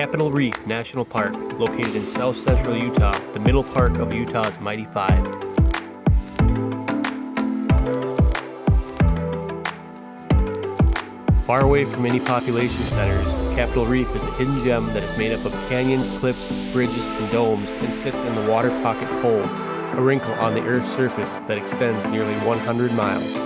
Capitol Reef National Park, located in south central Utah, the middle park of Utah's Mighty Five. Far away from any population centers, Capitol Reef is a hidden gem that is made up of canyons, cliffs, bridges, and domes and sits in the Water Pocket Fold, a wrinkle on the Earth's surface that extends nearly 100 miles.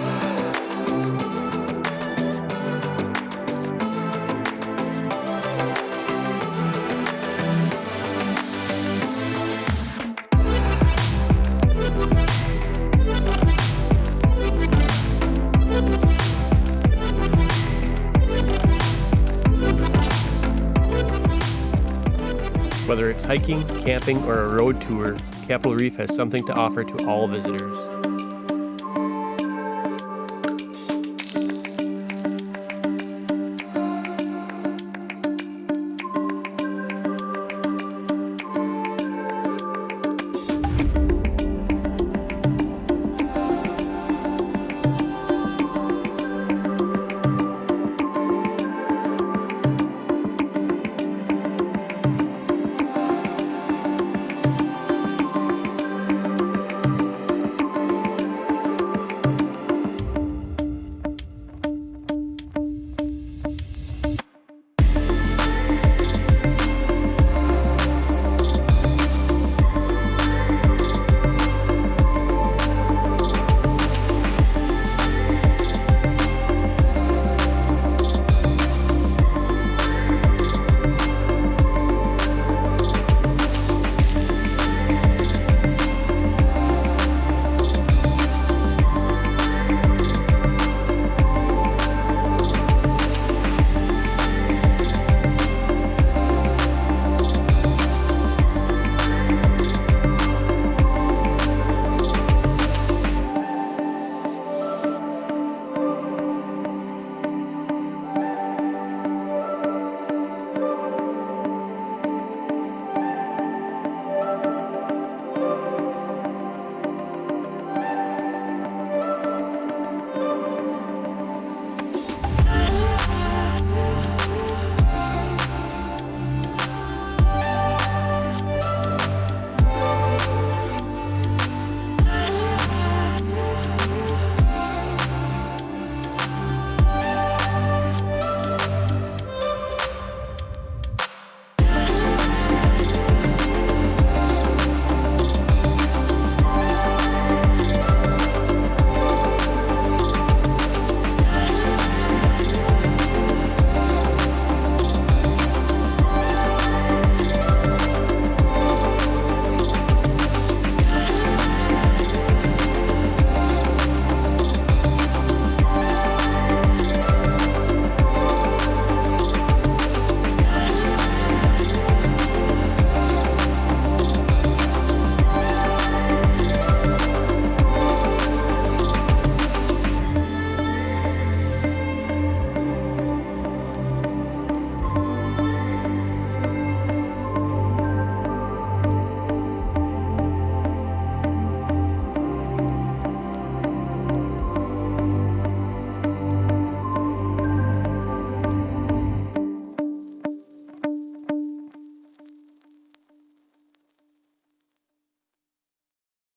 Whether it's hiking, camping, or a road tour, Capitol Reef has something to offer to all visitors.